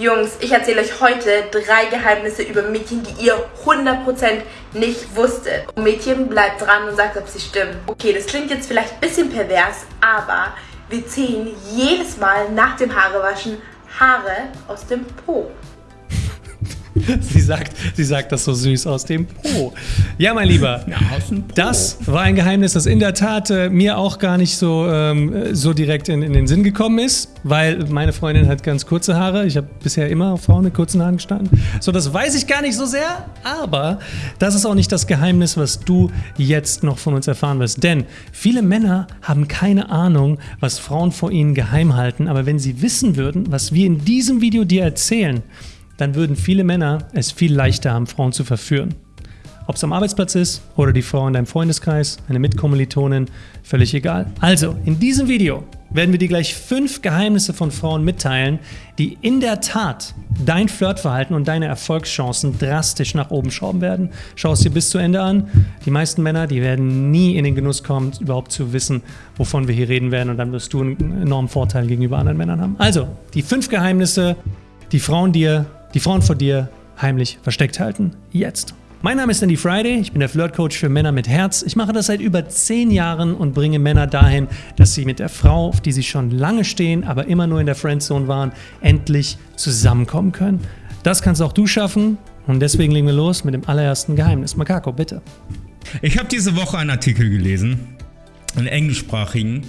Jungs, ich erzähle euch heute drei Geheimnisse über Mädchen, die ihr 100% nicht wusstet. Und Mädchen bleibt dran und sagt, ob sie stimmen. Okay, das klingt jetzt vielleicht ein bisschen pervers, aber wir ziehen jedes Mal nach dem Haarewaschen Haare aus dem Po. Sie sagt, sie sagt das so süß aus dem Po. Ja, mein Lieber, ja, das war ein Geheimnis, das in der Tat äh, mir auch gar nicht so, ähm, so direkt in, in, den Sinn gekommen ist, weil meine Freundin hat ganz kurze Haare. Ich habe bisher immer auf Frauen mit kurzen Haaren gestanden. So, das weiß ich gar nicht so sehr, aber das ist auch nicht das Geheimnis, was du jetzt noch von uns erfahren wirst. Denn viele Männer haben keine Ahnung, was Frauen vor ihnen geheim halten, aber wenn sie wissen würden, was wir in diesem Video dir erzählen, dann würden viele Männer es viel leichter haben, Frauen zu verführen. Ob es am Arbeitsplatz ist oder die Frau in deinem Freundeskreis, eine Mitkommilitonin, völlig egal. Also, in diesem Video werden wir dir gleich fünf Geheimnisse von Frauen mitteilen, die in der Tat dein Flirtverhalten und deine Erfolgschancen drastisch nach oben schrauben werden. Schau es dir bis zu Ende an. Die meisten Männer, die werden nie in den Genuss kommen, überhaupt zu wissen, wovon wir hier reden werden und dann wirst du einen enormen Vorteil gegenüber anderen Männern haben. Also, die fünf Geheimnisse, die Frauen dir die Frauen vor dir heimlich versteckt halten. Jetzt. Mein Name ist Andy Friday, ich bin der Flirtcoach für Männer mit Herz. Ich mache das seit über zehn Jahren und bringe Männer dahin, dass sie mit der Frau, auf die sie schon lange stehen, aber immer nur in der Friendzone waren, endlich zusammenkommen können. Das kannst auch du schaffen und deswegen legen wir los mit dem allerersten Geheimnis. Makako, bitte. Ich habe diese Woche einen Artikel gelesen, einen englischsprachigen,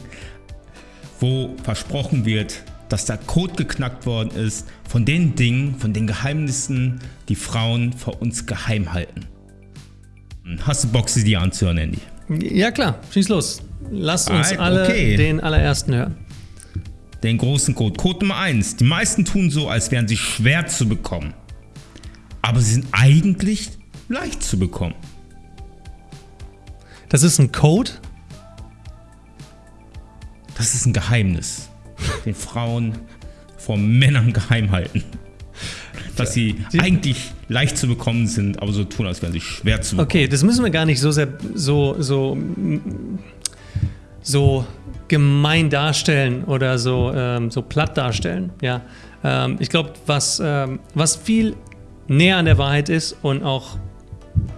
wo versprochen wird, dass der Code geknackt worden ist von den Dingen, von den Geheimnissen, die Frauen vor uns geheim halten. Hast du Bock, sie dir anzuhören, Andy? Ja klar, schieß los. Lass uns Alright, alle okay. den allerersten hören. Den großen Code. Code Nummer 1. Die meisten tun so, als wären sie schwer zu bekommen. Aber sie sind eigentlich leicht zu bekommen. Das ist ein Code? Das ist ein Geheimnis den Frauen vor Männern geheim halten. Dass sie, eigentlich leicht zu bekommen sind, aber so tun, als wären sie schwer zu bekommen. Okay, das müssen wir gar nicht so sehr so, so, so gemein darstellen oder so, ähm, so platt darstellen. Ja, ähm, ich glaube, was, ähm, was viel näher an der Wahrheit ist und auch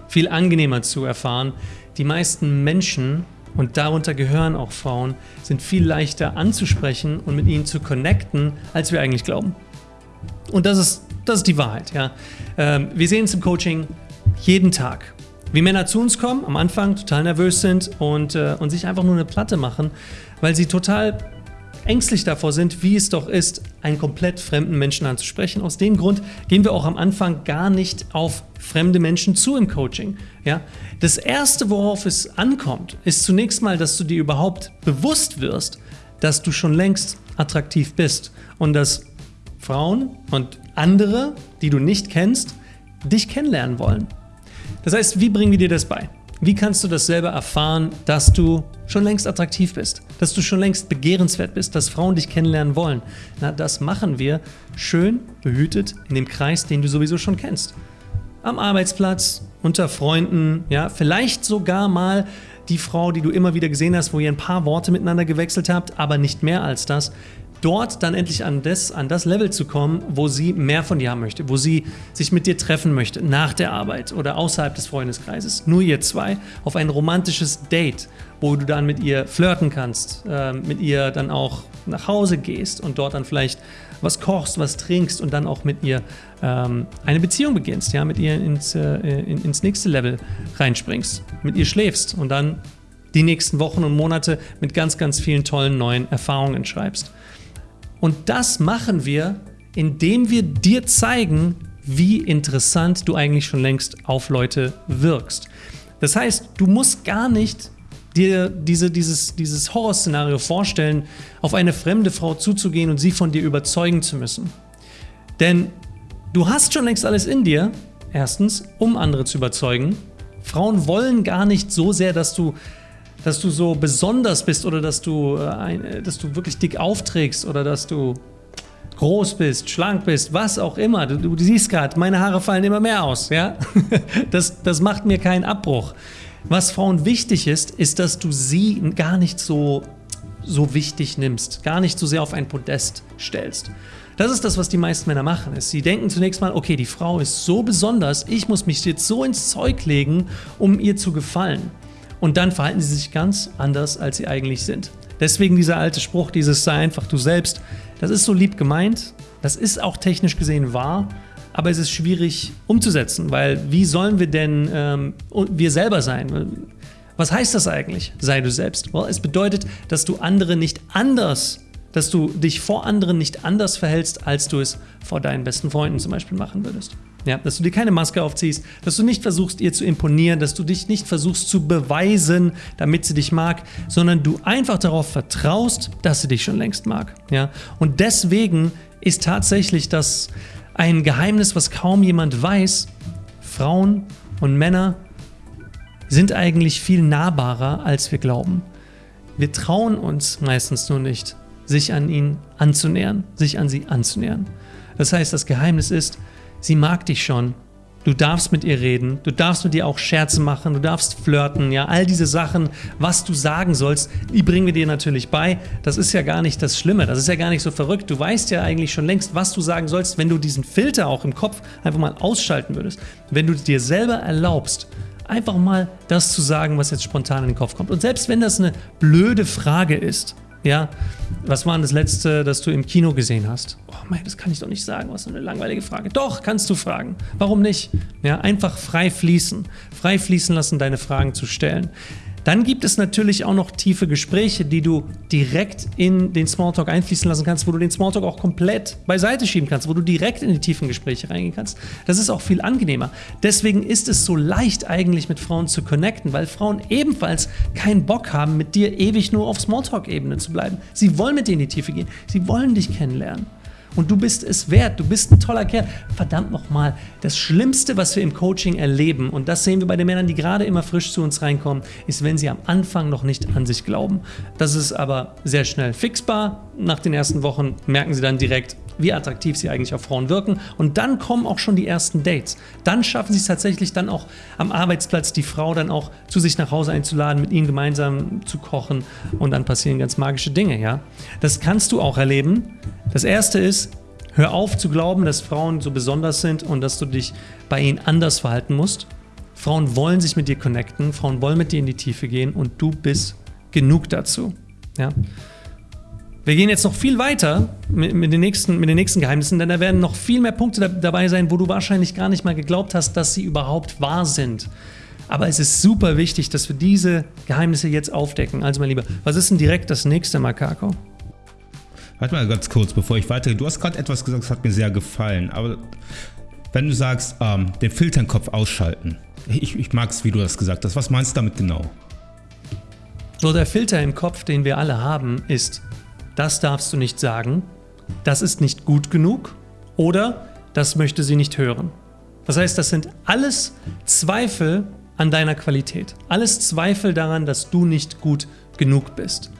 viel angenehmer zu erfahren, die meisten Menschen und darunter gehören auch Frauen, sind viel leichter anzusprechen und mit ihnen zu connecten, als wir eigentlich glauben. Und das ist, das ist die Wahrheit. Ja. Ähm, wir sehen es im Coaching jeden Tag. Wie Männer zu uns kommen, am Anfang total nervös sind und, äh, und sich einfach nur eine Platte machen, weil sie total ängstlich davor sind, wie es doch ist, einen komplett fremden Menschen anzusprechen. Aus dem Grund gehen wir auch am Anfang gar nicht auf fremde Menschen zu im Coaching. Ja? Das Erste, worauf es ankommt, ist zunächst mal, dass du dir überhaupt bewusst wirst, dass du schon längst attraktiv bist und dass Frauen und andere, die du nicht kennst, dich kennenlernen wollen. Das heißt, wie bringen wir dir das bei? Wie kannst du das selber erfahren, dass du schon längst attraktiv bist, dass du schon längst begehrenswert bist, dass Frauen dich kennenlernen wollen? Na, das machen wir schön behütet in dem Kreis, den du sowieso schon kennst. Am Arbeitsplatz, unter Freunden, ja, vielleicht sogar mal die Frau, die du immer wieder gesehen hast, wo ihr ein paar Worte miteinander gewechselt habt, aber nicht mehr als das dort dann endlich an das, an das Level zu kommen, wo sie mehr von dir haben möchte, wo sie sich mit dir treffen möchte, nach der Arbeit oder außerhalb des Freundeskreises. Nur ihr zwei auf ein romantisches Date, wo du dann mit ihr flirten kannst, äh, mit ihr dann auch nach Hause gehst und dort dann vielleicht was kochst, was trinkst und dann auch mit ihr ähm, eine Beziehung beginnst, ja, mit ihr ins, äh, in, ins nächste Level reinspringst, mit ihr schläfst und dann die nächsten Wochen und Monate mit ganz, ganz vielen tollen neuen Erfahrungen schreibst. Und das machen wir, indem wir dir zeigen, wie interessant du eigentlich schon längst auf Leute wirkst. Das heißt, du musst gar nicht dir diese, dieses, dieses Horrorszenario vorstellen, auf eine fremde Frau zuzugehen und sie von dir überzeugen zu müssen. Denn du hast schon längst alles in dir, erstens, um andere zu überzeugen. Frauen wollen gar nicht so sehr, dass du dass du so besonders bist oder dass du, äh, dass du wirklich dick aufträgst oder dass du groß bist, schlank bist, was auch immer. Du, du siehst gerade, meine Haare fallen immer mehr aus. Ja? Das, das macht mir keinen Abbruch. Was Frauen wichtig ist, ist, dass du sie gar nicht so, so wichtig nimmst, gar nicht so sehr auf ein Podest stellst. Das ist das, was die meisten Männer machen. Ist, sie denken zunächst mal, okay, die Frau ist so besonders, ich muss mich jetzt so ins Zeug legen, um ihr zu gefallen. Und dann verhalten sie sich ganz anders, als sie eigentlich sind. Deswegen dieser alte Spruch, dieses sei einfach du selbst, das ist so lieb gemeint, das ist auch technisch gesehen wahr, aber es ist schwierig umzusetzen, weil wie sollen wir denn ähm, wir selber sein? Was heißt das eigentlich? Sei du selbst. Well, es bedeutet, dass du andere nicht anders dass du dich vor anderen nicht anders verhältst, als du es vor deinen besten Freunden zum Beispiel machen würdest. Ja, dass du dir keine Maske aufziehst, dass du nicht versuchst, ihr zu imponieren, dass du dich nicht versuchst zu beweisen, damit sie dich mag, sondern du einfach darauf vertraust, dass sie dich schon längst mag. Ja? Und deswegen ist tatsächlich das ein Geheimnis, was kaum jemand weiß. Frauen und Männer sind eigentlich viel nahbarer, als wir glauben. Wir trauen uns meistens nur nicht sich an ihn anzunähern, sich an sie anzunähern. Das heißt, das Geheimnis ist, sie mag dich schon. Du darfst mit ihr reden, du darfst mit ihr auch Scherze machen, du darfst flirten, ja, all diese Sachen, was du sagen sollst, die bringen wir dir natürlich bei. Das ist ja gar nicht das Schlimme, das ist ja gar nicht so verrückt. Du weißt ja eigentlich schon längst, was du sagen sollst, wenn du diesen Filter auch im Kopf einfach mal ausschalten würdest. Wenn du dir selber erlaubst, einfach mal das zu sagen, was jetzt spontan in den Kopf kommt. Und selbst wenn das eine blöde Frage ist, ja, was war denn das letzte, das du im Kino gesehen hast? Oh mein, das kann ich doch nicht sagen, was eine langweilige Frage. Doch, kannst du fragen. Warum nicht? Ja, einfach frei fließen. Frei fließen lassen, deine Fragen zu stellen. Dann gibt es natürlich auch noch tiefe Gespräche, die du direkt in den Smalltalk einfließen lassen kannst, wo du den Smalltalk auch komplett beiseite schieben kannst, wo du direkt in die tiefen Gespräche reingehen kannst. Das ist auch viel angenehmer. Deswegen ist es so leicht eigentlich mit Frauen zu connecten, weil Frauen ebenfalls keinen Bock haben, mit dir ewig nur auf Smalltalk-Ebene zu bleiben. Sie wollen mit dir in die Tiefe gehen. Sie wollen dich kennenlernen. Und du bist es wert, du bist ein toller Kerl. Verdammt nochmal, das Schlimmste, was wir im Coaching erleben, und das sehen wir bei den Männern, die gerade immer frisch zu uns reinkommen, ist, wenn sie am Anfang noch nicht an sich glauben. Das ist aber sehr schnell fixbar. Nach den ersten Wochen merken sie dann direkt, wie attraktiv sie eigentlich auf Frauen wirken. Und dann kommen auch schon die ersten Dates. Dann schaffen sie es tatsächlich dann auch am Arbeitsplatz, die Frau dann auch zu sich nach Hause einzuladen, mit ihnen gemeinsam zu kochen und dann passieren ganz magische Dinge. Ja? Das kannst du auch erleben. Das erste ist, hör auf zu glauben, dass Frauen so besonders sind und dass du dich bei ihnen anders verhalten musst. Frauen wollen sich mit dir connecten, Frauen wollen mit dir in die Tiefe gehen und du bist genug dazu. Ja? Wir gehen jetzt noch viel weiter mit, mit, den nächsten, mit den nächsten Geheimnissen, denn da werden noch viel mehr Punkte da, dabei sein, wo du wahrscheinlich gar nicht mal geglaubt hast, dass sie überhaupt wahr sind. Aber es ist super wichtig, dass wir diese Geheimnisse jetzt aufdecken. Also mein Lieber, was ist denn direkt das nächste Makako? Warte mal ganz kurz, bevor ich weitergehe. Du hast gerade etwas gesagt, das hat mir sehr gefallen. Aber wenn du sagst, ähm, den Filter im Kopf ausschalten. Ich, ich mag es, wie du das gesagt hast. Was meinst du damit genau? So, der Filter im Kopf, den wir alle haben, ist das darfst du nicht sagen, das ist nicht gut genug oder das möchte sie nicht hören. Das heißt, das sind alles Zweifel an deiner Qualität. Alles Zweifel daran, dass du nicht gut genug bist.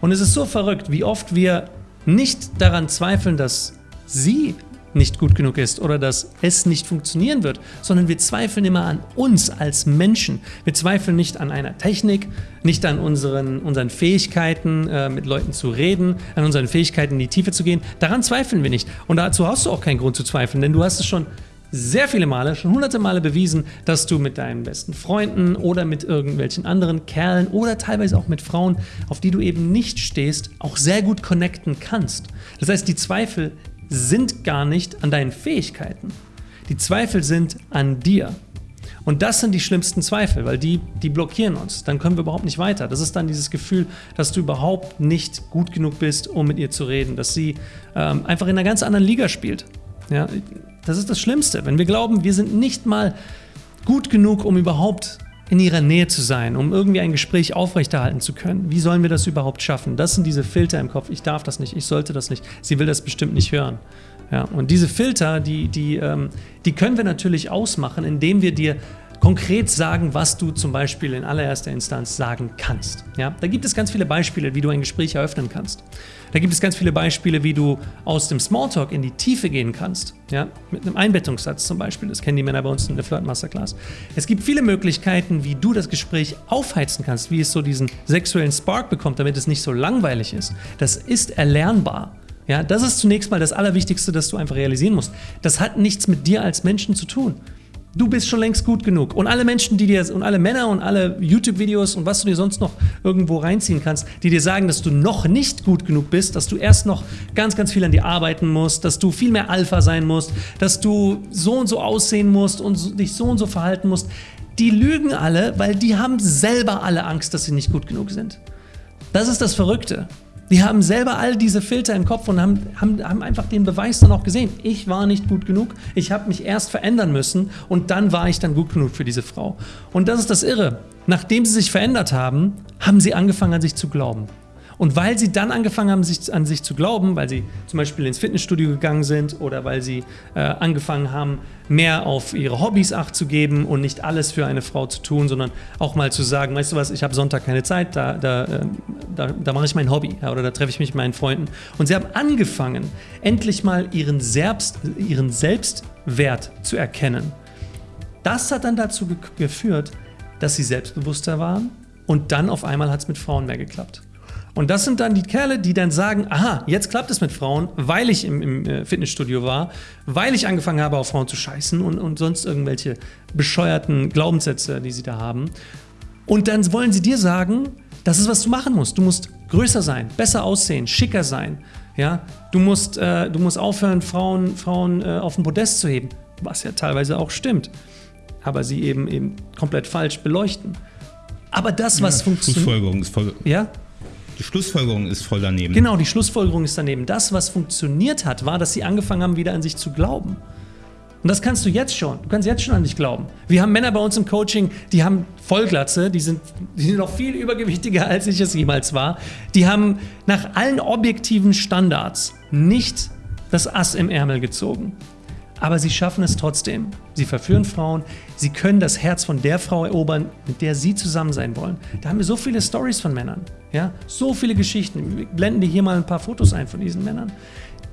Und es ist so verrückt, wie oft wir nicht daran zweifeln, dass sie nicht gut genug ist oder dass es nicht funktionieren wird, sondern wir zweifeln immer an uns als Menschen. Wir zweifeln nicht an einer Technik, nicht an unseren, unseren Fähigkeiten, äh, mit Leuten zu reden, an unseren Fähigkeiten in die Tiefe zu gehen. Daran zweifeln wir nicht. Und dazu hast du auch keinen Grund zu zweifeln, denn du hast es schon sehr viele Male, schon hunderte Male bewiesen, dass du mit deinen besten Freunden oder mit irgendwelchen anderen Kerlen oder teilweise auch mit Frauen, auf die du eben nicht stehst, auch sehr gut connecten kannst. Das heißt, die Zweifel sind gar nicht an deinen Fähigkeiten. Die Zweifel sind an dir. Und das sind die schlimmsten Zweifel, weil die, die blockieren uns. Dann können wir überhaupt nicht weiter. Das ist dann dieses Gefühl, dass du überhaupt nicht gut genug bist, um mit ihr zu reden, dass sie ähm, einfach in einer ganz anderen Liga spielt. Ja, das ist das Schlimmste. Wenn wir glauben, wir sind nicht mal gut genug, um überhaupt in ihrer Nähe zu sein, um irgendwie ein Gespräch aufrechterhalten zu können. Wie sollen wir das überhaupt schaffen? Das sind diese Filter im Kopf. Ich darf das nicht, ich sollte das nicht. Sie will das bestimmt nicht hören. Ja, und diese Filter, die, die, ähm, die können wir natürlich ausmachen, indem wir dir konkret sagen, was du zum Beispiel in allererster Instanz sagen kannst. Ja, da gibt es ganz viele Beispiele, wie du ein Gespräch eröffnen kannst. Da gibt es ganz viele Beispiele, wie du aus dem Smalltalk in die Tiefe gehen kannst. Ja, mit einem Einbettungssatz zum Beispiel. Das kennen die Männer bei uns in der Flirt Masterclass. Es gibt viele Möglichkeiten, wie du das Gespräch aufheizen kannst, wie es so diesen sexuellen Spark bekommt, damit es nicht so langweilig ist. Das ist erlernbar. Ja, das ist zunächst mal das Allerwichtigste, das du einfach realisieren musst. Das hat nichts mit dir als Menschen zu tun. Du bist schon längst gut genug. Und alle Menschen, die dir, und alle Männer und alle YouTube-Videos und was du dir sonst noch irgendwo reinziehen kannst, die dir sagen, dass du noch nicht gut genug bist, dass du erst noch ganz, ganz viel an dir arbeiten musst, dass du viel mehr Alpha sein musst, dass du so und so aussehen musst und dich so und so verhalten musst, die lügen alle, weil die haben selber alle Angst, dass sie nicht gut genug sind. Das ist das Verrückte. Die haben selber all diese Filter im Kopf und haben, haben, haben einfach den Beweis dann auch gesehen. Ich war nicht gut genug, ich habe mich erst verändern müssen und dann war ich dann gut genug für diese Frau. Und das ist das Irre. Nachdem sie sich verändert haben, haben sie angefangen an sich zu glauben. Und weil sie dann angefangen haben, sich, an sich zu glauben, weil sie zum Beispiel ins Fitnessstudio gegangen sind oder weil sie äh, angefangen haben, mehr auf ihre Hobbys acht zu geben und nicht alles für eine Frau zu tun, sondern auch mal zu sagen, weißt du was, ich habe Sonntag keine Zeit, da, da, äh, da, da mache ich mein Hobby ja, oder da treffe ich mich mit meinen Freunden. Und sie haben angefangen, endlich mal ihren, Selbst, ihren Selbstwert zu erkennen. Das hat dann dazu ge geführt, dass sie selbstbewusster waren und dann auf einmal hat es mit Frauen mehr geklappt. Und das sind dann die Kerle, die dann sagen, aha, jetzt klappt es mit Frauen, weil ich im, im äh, Fitnessstudio war, weil ich angefangen habe, auf Frauen zu scheißen und, und sonst irgendwelche bescheuerten Glaubenssätze, die sie da haben. Und dann wollen sie dir sagen, das ist, was du machen musst. Du musst größer sein, besser aussehen, schicker sein. Ja? Du, musst, äh, du musst aufhören, Frauen, Frauen äh, auf den Podest zu heben, was ja teilweise auch stimmt. Aber sie eben, eben komplett falsch beleuchten. Aber das, was ja, funktioniert. Schlussfolgerung ist voll. Ja? Die Schlussfolgerung ist voll daneben. Genau, die Schlussfolgerung ist daneben. Das, was funktioniert hat, war, dass sie angefangen haben, wieder an sich zu glauben. Und das kannst du jetzt schon. Du kannst jetzt schon an dich glauben. Wir haben Männer bei uns im Coaching, die haben Vollglatze, die sind, die sind noch viel übergewichtiger, als ich es jemals war. Die haben nach allen objektiven Standards nicht das Ass im Ärmel gezogen. Aber sie schaffen es trotzdem. Sie verführen Frauen, sie können das Herz von der Frau erobern, mit der sie zusammen sein wollen. Da haben wir so viele Stories von Männern, ja, so viele Geschichten. Wir blenden dir hier mal ein paar Fotos ein von diesen Männern.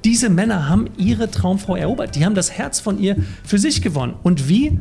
Diese Männer haben ihre Traumfrau erobert, die haben das Herz von ihr für sich gewonnen. Und wie?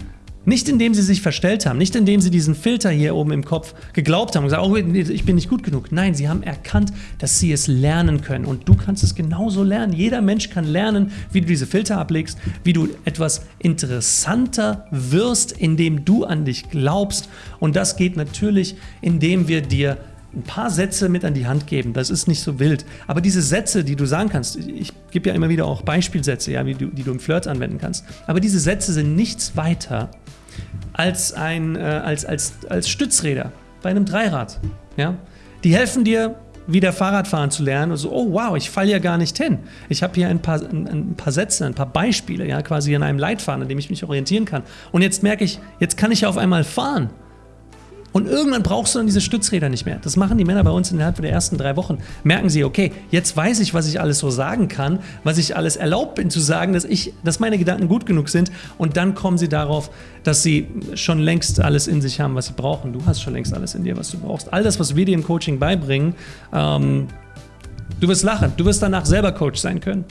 Nicht indem sie sich verstellt haben, nicht indem sie diesen Filter hier oben im Kopf geglaubt haben und gesagt, oh, ich bin nicht gut genug. Nein, sie haben erkannt, dass sie es lernen können. Und du kannst es genauso lernen. Jeder Mensch kann lernen, wie du diese Filter ablegst, wie du etwas interessanter wirst, indem du an dich glaubst. Und das geht natürlich, indem wir dir ein paar Sätze mit an die Hand geben. Das ist nicht so wild. Aber diese Sätze, die du sagen kannst, ich gebe ja immer wieder auch Beispielsätze, ja, wie du, die du im Flirt anwenden kannst. Aber diese Sätze sind nichts weiter als, ein, äh, als, als, als Stützräder bei einem Dreirad. Ja? Die helfen dir, wieder Fahrradfahren zu lernen und so, oh wow, ich falle ja gar nicht hin. Ich habe hier ein paar, ein, ein, paar Sätze, ein paar Beispiele, ja, quasi in einem Leitfaden, an dem ich mich orientieren kann. Und jetzt merke ich, jetzt kann ich ja auf einmal fahren. Und irgendwann brauchst du dann diese Stützräder nicht mehr. Das machen die Männer bei uns innerhalb der ersten drei Wochen. Merken sie, okay, jetzt weiß ich, was ich alles so sagen kann, was ich alles erlaubt bin zu sagen, dass, ich, dass meine Gedanken gut genug sind. Und dann kommen sie darauf, dass sie schon längst alles in sich haben, was sie brauchen. Du hast schon längst alles in dir, was du brauchst. All das, was wir dir im Coaching beibringen, ähm, du wirst lachen. Du wirst danach selber Coach sein können.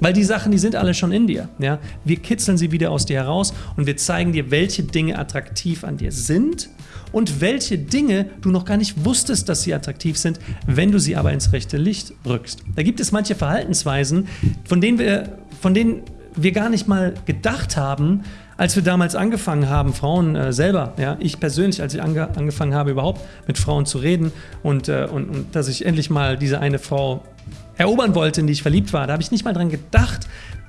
Weil die Sachen, die sind alle schon in dir. Ja? Wir kitzeln sie wieder aus dir heraus und wir zeigen dir, welche Dinge attraktiv an dir sind und welche Dinge du noch gar nicht wusstest, dass sie attraktiv sind, wenn du sie aber ins rechte Licht rückst. Da gibt es manche Verhaltensweisen, von denen wir, von denen wir gar nicht mal gedacht haben, als wir damals angefangen haben, Frauen äh, selber, ja, ich persönlich, als ich ange angefangen habe, überhaupt mit Frauen zu reden und, äh, und, und dass ich endlich mal diese eine Frau erobern wollte, in die ich verliebt war, da habe ich nicht mal dran gedacht,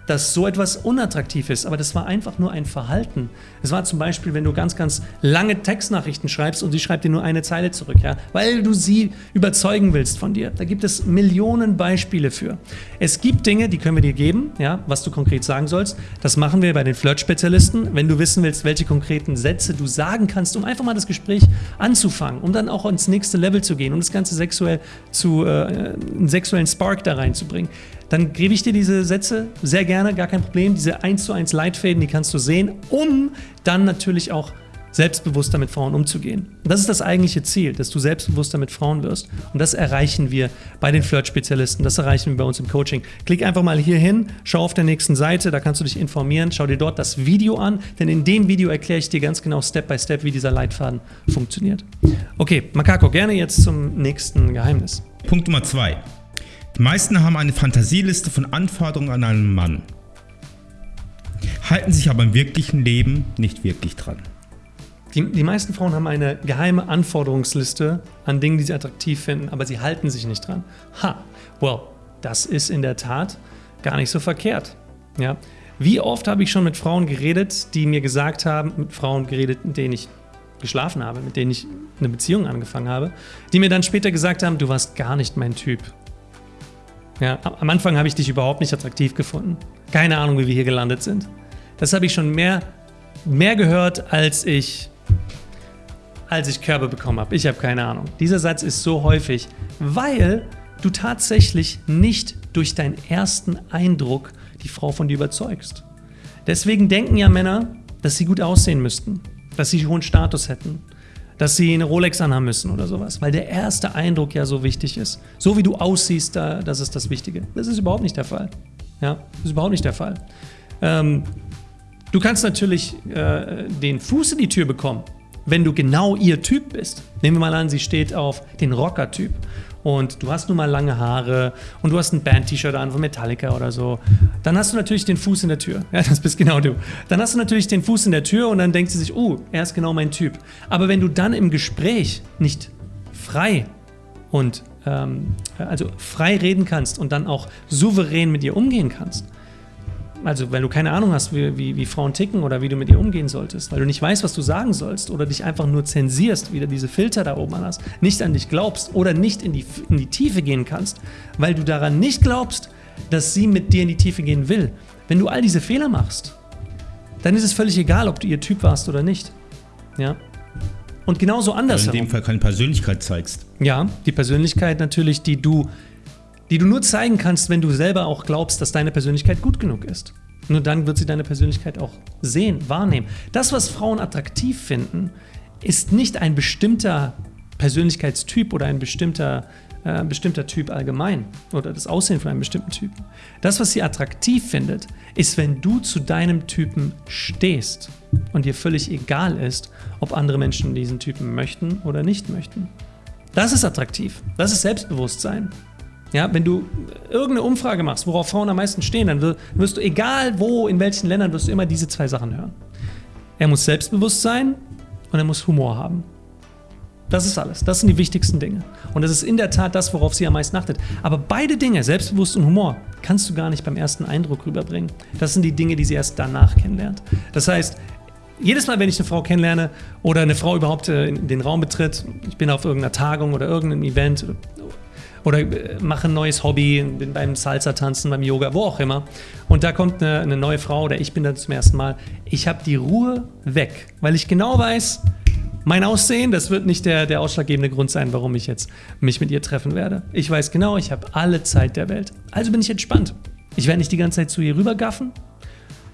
dass so etwas unattraktiv ist, aber das war einfach nur ein Verhalten. Es war zum Beispiel, wenn du ganz, ganz lange Textnachrichten schreibst und sie schreibt dir nur eine Zeile zurück, ja, weil du sie überzeugen willst von dir. Da gibt es Millionen Beispiele für. Es gibt Dinge, die können wir dir geben, ja, was du konkret sagen sollst. Das machen wir bei den Flirt-Spezialisten. Wenn du wissen willst, welche konkreten Sätze du sagen kannst, um einfach mal das Gespräch anzufangen, um dann auch ins nächste Level zu gehen, um das Ganze sexuell zu, äh, einen sexuellen Spark da reinzubringen, dann gebe ich dir diese Sätze sehr gerne, gar kein Problem. Diese 1 zu 1 Leitfäden, die kannst du sehen, um dann natürlich auch selbstbewusster mit Frauen umzugehen. Und das ist das eigentliche Ziel, dass du selbstbewusster mit Frauen wirst. Und das erreichen wir bei den Flirt-Spezialisten, das erreichen wir bei uns im Coaching. Klick einfach mal hier hin, schau auf der nächsten Seite, da kannst du dich informieren, schau dir dort das Video an, denn in dem Video erkläre ich dir ganz genau Step by Step, wie dieser Leitfaden funktioniert. Okay, Makako, gerne jetzt zum nächsten Geheimnis. Punkt Nummer zwei. Die meisten haben eine Fantasieliste von Anforderungen an einen Mann, halten sich aber im wirklichen Leben nicht wirklich dran. Die, die meisten Frauen haben eine geheime Anforderungsliste an Dingen, die sie attraktiv finden, aber sie halten sich nicht dran. Ha, well, das ist in der Tat gar nicht so verkehrt. Ja? Wie oft habe ich schon mit Frauen geredet, die mir gesagt haben, mit Frauen geredet, mit denen ich geschlafen habe, mit denen ich eine Beziehung angefangen habe, die mir dann später gesagt haben, du warst gar nicht mein Typ. Ja, am Anfang habe ich dich überhaupt nicht attraktiv gefunden. Keine Ahnung, wie wir hier gelandet sind. Das habe ich schon mehr, mehr gehört, als ich, als ich Körbe bekommen habe. Ich habe keine Ahnung. Dieser Satz ist so häufig, weil du tatsächlich nicht durch deinen ersten Eindruck die Frau von dir überzeugst. Deswegen denken ja Männer, dass sie gut aussehen müssten, dass sie hohen Status hätten, dass sie eine Rolex anhaben müssen oder sowas, weil der erste Eindruck ja so wichtig ist. So wie du aussiehst, da, das ist das Wichtige. Das ist überhaupt nicht der Fall. Ja, das ist überhaupt nicht der Fall. Ähm, du kannst natürlich äh, den Fuß in die Tür bekommen, wenn du genau ihr Typ bist. Nehmen wir mal an, sie steht auf den Rocker-Typ und du hast nun mal lange Haare und du hast ein Band-T-Shirt an von Metallica oder so, dann hast du natürlich den Fuß in der Tür. Ja, das bist genau du. Dann hast du natürlich den Fuß in der Tür und dann denkt sie sich, oh, er ist genau mein Typ. Aber wenn du dann im Gespräch nicht frei und ähm, also frei reden kannst und dann auch souverän mit ihr umgehen kannst, also wenn du keine Ahnung hast, wie, wie, wie, Frauen ticken oder wie du mit ihr umgehen solltest, weil du nicht weißt, was du sagen sollst oder dich einfach nur zensierst, wieder diese Filter da oben hast, nicht an dich glaubst oder nicht in die, in die Tiefe gehen kannst, weil du daran nicht glaubst, dass sie mit dir in die Tiefe gehen will. Wenn du all diese Fehler machst, dann ist es völlig egal, ob du ihr Typ warst oder nicht. Ja? Und genauso anders. Also in dem Fall keine Persönlichkeit zeigst. Ja, die Persönlichkeit natürlich, die du die du nur zeigen kannst, wenn du selber auch glaubst, dass deine Persönlichkeit gut genug ist. Nur dann wird sie deine Persönlichkeit auch sehen, wahrnehmen. Das, was Frauen attraktiv finden, ist nicht ein bestimmter Persönlichkeitstyp oder ein bestimmter, äh, bestimmter Typ allgemein oder das Aussehen von einem bestimmten Typen. Das, was sie attraktiv findet, ist, wenn du zu deinem Typen stehst und dir völlig egal ist, ob andere Menschen diesen Typen möchten oder nicht möchten. Das ist attraktiv. Das ist Selbstbewusstsein. Ja, wenn du irgendeine Umfrage machst, worauf Frauen am meisten stehen, dann wirst du, egal wo, in welchen Ländern, wirst du immer diese zwei Sachen hören. Er muss selbstbewusst sein und er muss Humor haben. Das ist alles. Das sind die wichtigsten Dinge. Und das ist in der Tat das, worauf sie am meisten achtet. Aber beide Dinge, selbstbewusst und Humor, kannst du gar nicht beim ersten Eindruck rüberbringen. Das sind die Dinge, die sie erst danach kennenlernt. Das heißt, jedes Mal, wenn ich eine Frau kennenlerne oder eine Frau überhaupt äh, in den Raum betritt, ich bin auf irgendeiner Tagung oder irgendeinem Event oder äh, mache ein neues Hobby, bin beim Salsa-Tanzen, beim Yoga, wo auch immer. Und da kommt eine, eine neue Frau oder ich bin da zum ersten Mal. Ich habe die Ruhe weg, weil ich genau weiß, mein Aussehen, das wird nicht der, der ausschlaggebende Grund sein, warum ich jetzt mich mit ihr treffen werde. Ich weiß genau, ich habe alle Zeit der Welt. Also bin ich entspannt. Ich werde nicht die ganze Zeit zu ihr rübergaffen.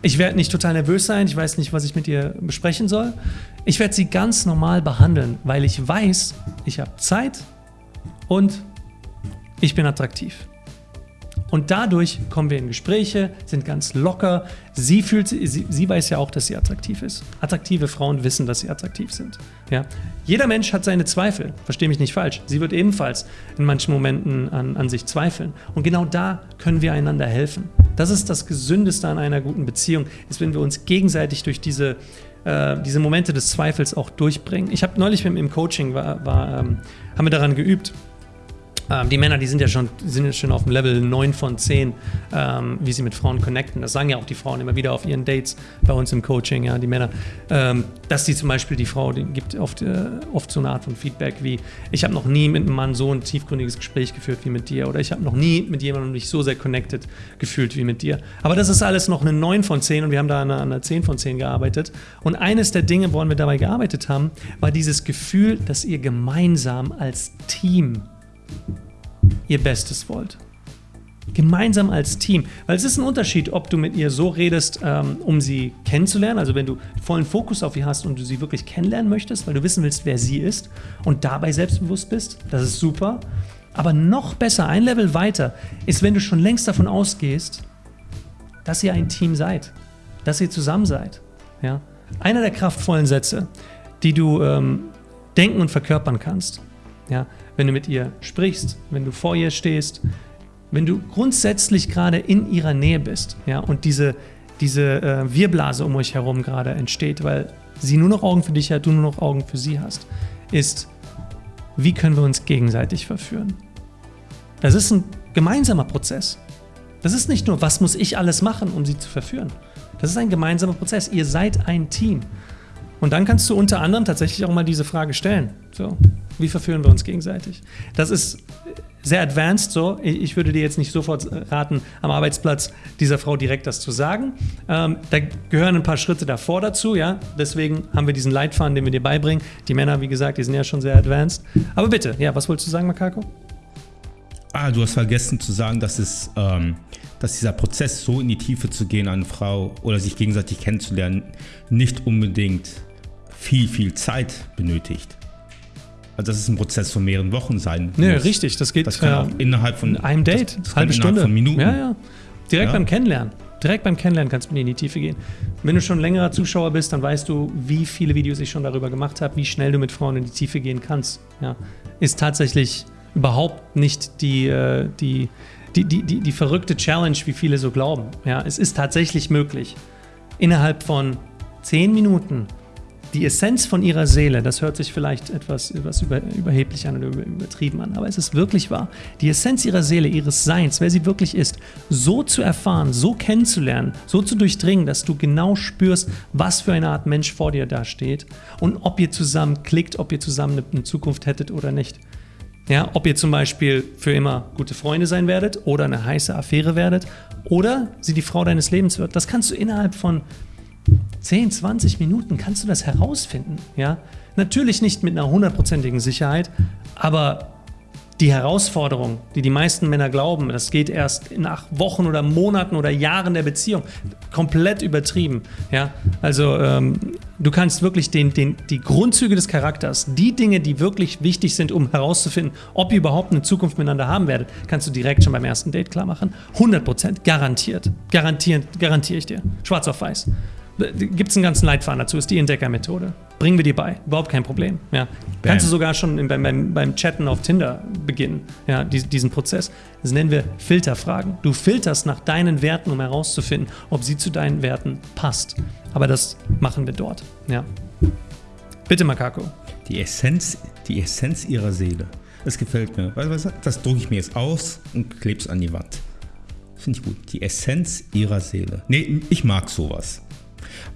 Ich werde nicht total nervös sein. Ich weiß nicht, was ich mit ihr besprechen soll. Ich werde sie ganz normal behandeln, weil ich weiß, ich habe Zeit und ich bin attraktiv. Und dadurch kommen wir in Gespräche, sind ganz locker. Sie, fühlt, sie, sie weiß ja auch, dass sie attraktiv ist. Attraktive Frauen wissen, dass sie attraktiv sind. Ja? Jeder Mensch hat seine Zweifel, verstehe mich nicht falsch. Sie wird ebenfalls in manchen Momenten an, an sich zweifeln. Und genau da können wir einander helfen. Das ist das Gesündeste an einer guten Beziehung, ist, wenn wir uns gegenseitig durch diese, äh, diese Momente des Zweifels auch durchbringen. Ich habe neulich im Coaching, war, war, ähm, haben wir daran geübt, ähm, die Männer, die sind ja schon, sind schon auf dem Level 9 von 10, ähm, wie sie mit Frauen connecten. Das sagen ja auch die Frauen immer wieder auf ihren Dates bei uns im Coaching, ja, die Männer. Ähm, dass die zum Beispiel, die Frau, die gibt oft, äh, oft so eine Art von Feedback wie, ich habe noch nie mit einem Mann so ein tiefgründiges Gespräch geführt wie mit dir oder ich habe noch nie mit jemandem mich so sehr connected gefühlt wie mit dir. Aber das ist alles noch eine 9 von 10 und wir haben da an einer, einer 10 von 10 gearbeitet. Und eines der Dinge, woran wir dabei gearbeitet haben, war dieses Gefühl, dass ihr gemeinsam als Team ihr Bestes wollt. Gemeinsam als Team. Weil es ist ein Unterschied, ob du mit ihr so redest, ähm, um sie kennenzulernen, also wenn du vollen Fokus auf ihr hast und du sie wirklich kennenlernen möchtest, weil du wissen willst, wer sie ist und dabei selbstbewusst bist, das ist super. Aber noch besser, ein Level weiter, ist, wenn du schon längst davon ausgehst, dass ihr ein Team seid, dass ihr zusammen seid. Ja? Einer der kraftvollen Sätze, die du ähm, denken und verkörpern kannst, ja, wenn du mit ihr sprichst, wenn du vor ihr stehst, wenn du grundsätzlich gerade in ihrer Nähe bist, ja, und diese, diese äh, Wirblase um euch herum gerade entsteht, weil sie nur noch Augen für dich hat, du nur noch Augen für sie hast, ist, wie können wir uns gegenseitig verführen? Das ist ein gemeinsamer Prozess. Das ist nicht nur, was muss ich alles machen, um sie zu verführen. Das ist ein gemeinsamer Prozess. Ihr seid ein Team. Und dann kannst du unter anderem tatsächlich auch mal diese Frage stellen. So, wie verführen wir uns gegenseitig? Das ist sehr advanced so. Ich würde dir jetzt nicht sofort raten, am Arbeitsplatz dieser Frau direkt das zu sagen. Ähm, da gehören ein paar Schritte davor dazu, ja. Deswegen haben wir diesen Leitfaden, den wir dir beibringen. Die Männer, wie gesagt, die sind ja schon sehr advanced. Aber bitte, ja, was wolltest du sagen, Makako? Ah, du hast vergessen zu sagen, dass es, ähm, dass dieser Prozess, so in die Tiefe zu gehen, eine Frau oder sich gegenseitig kennenzulernen, nicht unbedingt viel, viel Zeit benötigt. Also das ist ein Prozess von mehreren Wochen sein. Nee, muss. richtig. Das geht das kann auch innerhalb von einem Date, das, das halbe Stunde. Von Minuten. Ja, ja. Direkt ja. beim Kennenlernen. Direkt beim Kennenlernen kannst du mit in die Tiefe gehen. Wenn du schon längerer Zuschauer bist, dann weißt du, wie viele Videos ich schon darüber gemacht habe, wie schnell du mit Frauen in die Tiefe gehen kannst. Ja. Ist tatsächlich überhaupt nicht die, äh, die, die, die, die, die verrückte Challenge, wie viele so glauben. Ja. Es ist tatsächlich möglich, innerhalb von zehn Minuten die Essenz von ihrer Seele, das hört sich vielleicht etwas, etwas über, überheblich an oder übertrieben an, aber es ist wirklich wahr. Die Essenz ihrer Seele, ihres Seins, wer sie wirklich ist, so zu erfahren, so kennenzulernen, so zu durchdringen, dass du genau spürst, was für eine Art Mensch vor dir da steht und ob ihr zusammen klickt, ob ihr zusammen eine Zukunft hättet oder nicht. Ja, ob ihr zum Beispiel für immer gute Freunde sein werdet oder eine heiße Affäre werdet oder sie die Frau deines Lebens wird. Das kannst du innerhalb von 10, 20 Minuten kannst du das herausfinden. Ja? Natürlich nicht mit einer hundertprozentigen Sicherheit, aber die Herausforderung, die die meisten Männer glauben, das geht erst nach Wochen oder Monaten oder Jahren der Beziehung, komplett übertrieben. Ja? Also ähm, du kannst wirklich den, den, die Grundzüge des Charakters, die Dinge, die wirklich wichtig sind, um herauszufinden, ob ihr überhaupt eine Zukunft miteinander haben werdet, kannst du direkt schon beim ersten Date klar machen. 100 garantiert. Garantieren, garantiere ich dir. Schwarz auf weiß. Gibt es einen ganzen Leitfaden dazu, ist die Entdeckermethode. Bringen wir dir bei, überhaupt kein Problem. Ja. Kannst du sogar schon beim, beim, beim, Chatten auf Tinder beginnen, ja, diesen Prozess. Das nennen wir Filterfragen. Du filterst nach deinen Werten, um herauszufinden, ob sie zu deinen Werten passt. Aber das machen wir dort. Ja. Bitte, Makako. Die Essenz, die Essenz ihrer Seele. Das gefällt mir. Das drucke ich mir jetzt aus und klebe es an die Wand. Finde ich gut. Die Essenz ihrer Seele. Nee, ich mag sowas.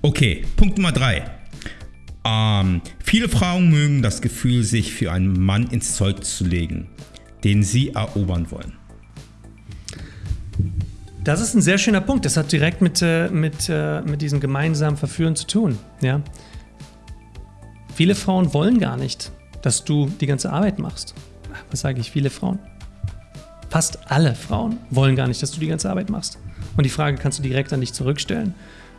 Okay, Punkt Nummer drei. Ähm, viele Frauen mögen das Gefühl, sich für einen Mann ins Zeug zu legen, den sie erobern wollen. Das ist ein sehr schöner Punkt. Das hat direkt mit, äh, mit, äh, mit diesem gemeinsamen Verführen zu tun. Ja? Viele Frauen wollen gar nicht, dass du die ganze Arbeit machst. Was sage ich? Viele Frauen. Fast alle Frauen wollen gar nicht, dass du die ganze Arbeit machst. Und die Frage kannst du direkt an dich zurückstellen.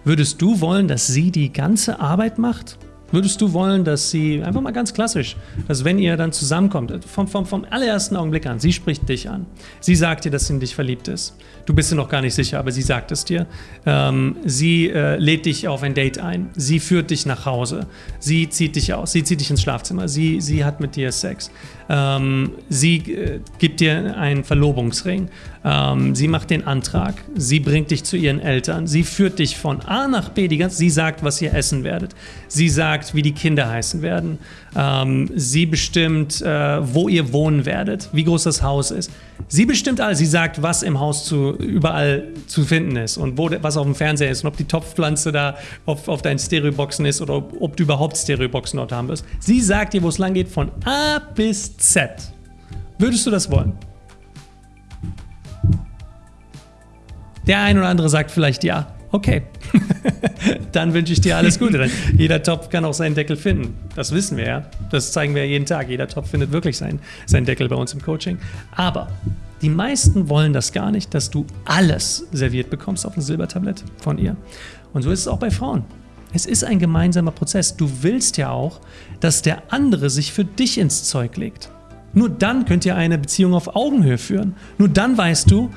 Würdest du wollen, dass sie die ganze Arbeit macht? Würdest du wollen, dass sie, einfach mal ganz klassisch, dass wenn ihr dann zusammenkommt, vom, vom, vom allerersten Augenblick an, sie spricht dich an, sie sagt dir, dass sie in dich verliebt ist. Du bist dir noch gar nicht sicher, aber sie sagt es dir. Ähm, sie äh, lädt dich auf ein Date ein, sie führt dich nach Hause, sie zieht dich aus, sie zieht dich ins Schlafzimmer, sie, sie hat mit dir Sex, ähm, sie äh, gibt dir einen Verlobungsring, ähm, sie macht den Antrag, sie bringt dich zu ihren Eltern, sie führt dich von A nach B, die ganze, sie sagt, was ihr essen werdet, sie sagt, wie die Kinder heißen werden, ähm, sie bestimmt, äh, wo ihr wohnen werdet, wie groß das Haus ist. Sie bestimmt alles. Sie sagt, was im Haus zu, überall zu finden ist und wo, was auf dem Fernseher ist und ob die Topfpflanze da auf, auf deinen Stereoboxen ist oder ob, ob du überhaupt Stereoboxen dort haben wirst. Sie sagt dir, wo es lang geht, von A bis Z. Würdest du das wollen? Der ein oder andere sagt vielleicht ja. Okay, dann wünsche ich dir alles Gute. jeder Topf kann auch seinen Deckel finden. Das wissen wir ja. Das zeigen wir ja jeden Tag. Jeder Topf findet wirklich seinen, seinen Deckel bei uns im Coaching. Aber die meisten wollen das gar nicht, dass du alles serviert bekommst auf ein Silbertablett von ihr. Und so ist es auch bei Frauen. Es ist ein gemeinsamer Prozess. Du willst ja auch, dass der andere sich für dich ins Zeug legt. Nur dann könnt ihr eine Beziehung auf Augenhöhe führen. Nur dann weißt du,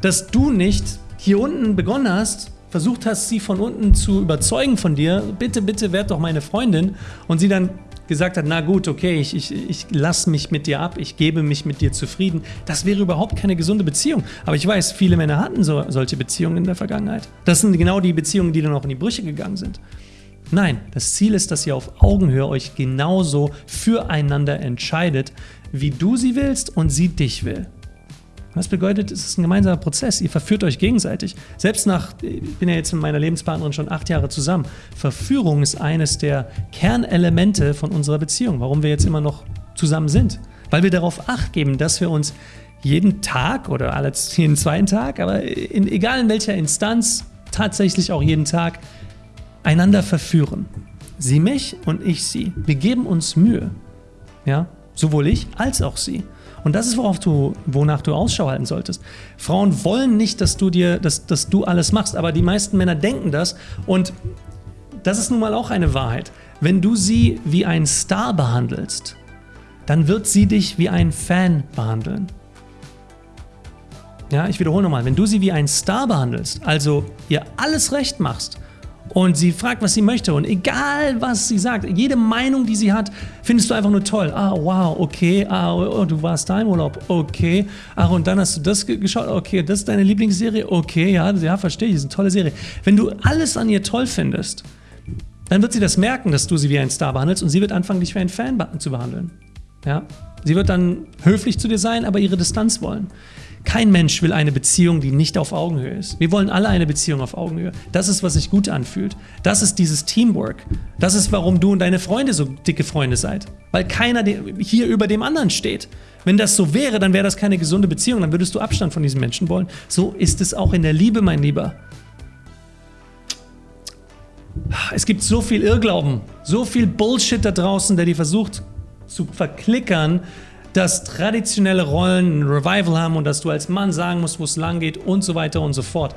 dass du nicht hier unten begonnen hast versucht hast, sie von unten zu überzeugen von dir, bitte, bitte werd doch meine Freundin, und sie dann gesagt hat, na gut, okay, ich, ich, ich lasse mich mit dir ab, ich gebe mich mit dir zufrieden, das wäre überhaupt keine gesunde Beziehung. Aber ich weiß, viele Männer hatten so, solche Beziehungen in der Vergangenheit. Das sind genau die Beziehungen, die dann auch in die Brüche gegangen sind. Nein, das Ziel ist, dass ihr auf Augenhöhe euch genauso füreinander entscheidet, wie du sie willst und sie dich will. Das bedeutet, es ist ein gemeinsamer Prozess. Ihr verführt euch gegenseitig. Selbst nach, ich bin ja jetzt mit meiner Lebenspartnerin schon acht Jahre zusammen. Verführung ist eines der Kernelemente von unserer Beziehung, warum wir jetzt immer noch zusammen sind. Weil wir darauf acht geben, dass wir uns jeden Tag oder jeden zweiten Tag, aber in, egal in welcher Instanz, tatsächlich auch jeden Tag, einander verführen. Sie mich und ich sie. Wir geben uns Mühe. Ja, sowohl ich als auch sie. Und das ist, worauf du, wonach du Ausschau halten solltest. Frauen wollen nicht, dass du dir, dass, dass du alles machst, aber die meisten Männer denken das und das ist nun mal auch eine Wahrheit. Wenn du sie wie ein Star behandelst, dann wird sie dich wie ein Fan behandeln. Ja, ich wiederhole nochmal, wenn du sie wie ein Star behandelst, also ihr alles recht machst, und sie fragt, was sie möchte. Und egal, was sie sagt, jede Meinung, die sie hat, findest du einfach nur toll. Ah, wow, okay. Ah, oh, oh, du warst da im Urlaub. Okay. Ach, und dann hast du das geschaut. Okay, das ist deine Lieblingsserie. Okay, ja, ja, verstehe ich. Das ist eine tolle Serie. Wenn du alles an ihr toll findest, dann wird sie das merken, dass du sie wie ein Star behandelst und sie wird anfangen, dich wie ein Fan zu behandeln. Ja? Sie wird dann höflich zu dir sein, aber ihre Distanz wollen. Kein Mensch will eine Beziehung, die nicht auf Augenhöhe ist. Wir wollen alle eine Beziehung auf Augenhöhe. Das ist, was sich gut anfühlt. Das ist dieses Teamwork. Das ist, warum du und deine Freunde so dicke Freunde seid. Weil keiner hier über dem anderen steht. Wenn das so wäre, dann wäre das keine gesunde Beziehung. Dann würdest du Abstand von diesen Menschen wollen. So ist es auch in der Liebe, mein Lieber. Es gibt so viel Irrglauben, so viel Bullshit da draußen, der dir versucht zu verklickern, dass traditionelle Rollen ein Revival haben und dass du als Mann sagen musst, wo es lang geht und so weiter und so fort.